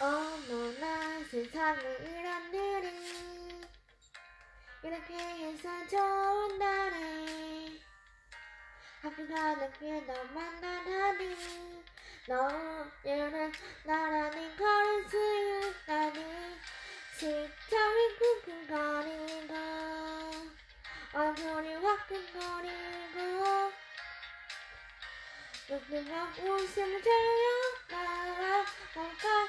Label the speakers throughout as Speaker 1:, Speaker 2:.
Speaker 1: 어머나 이런 일이. 이렇게 해서 좋은 날에 학교가 늦게 너 만나다니. 너는 나라는 걸을 수 있다니. 시청이 쿵쿵거리고 얼굴이 화끈거리고. 누구가 웃음을 나와 뭔가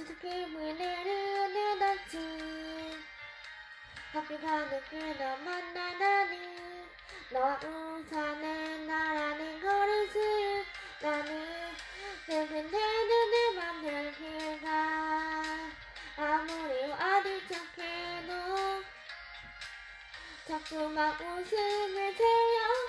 Speaker 1: 주특히 문을 닫지 학교가 늦게 너 만나다니 너 우산에 나라는 걸을 수 있다니 내겐 내는 내 맘들 길가 아무리 어디 척해도 자꾸만 웃음을 태워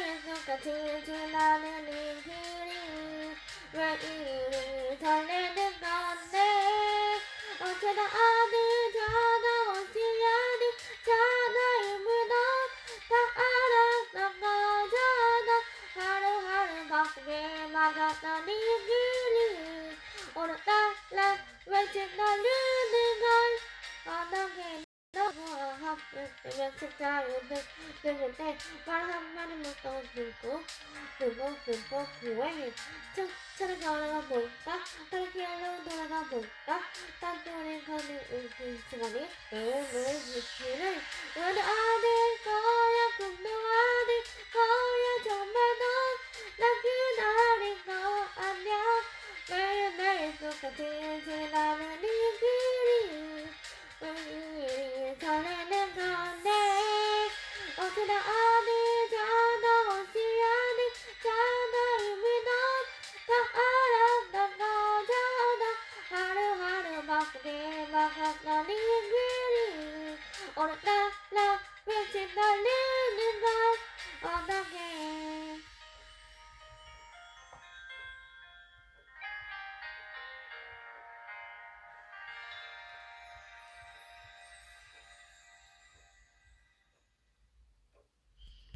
Speaker 1: is no to the thunder. Onto the the onto the waiting, na. 학교 때면 진짜 오늘 들을 때말 한마디 못 떠들고 그리고 그리고 그외 차를 걸어가 볼까 다른 길로 돌아가 볼까 딴소리 가는 그 시간이 매일매일 미치를 우리 Or la la, we're in the living room. On the game.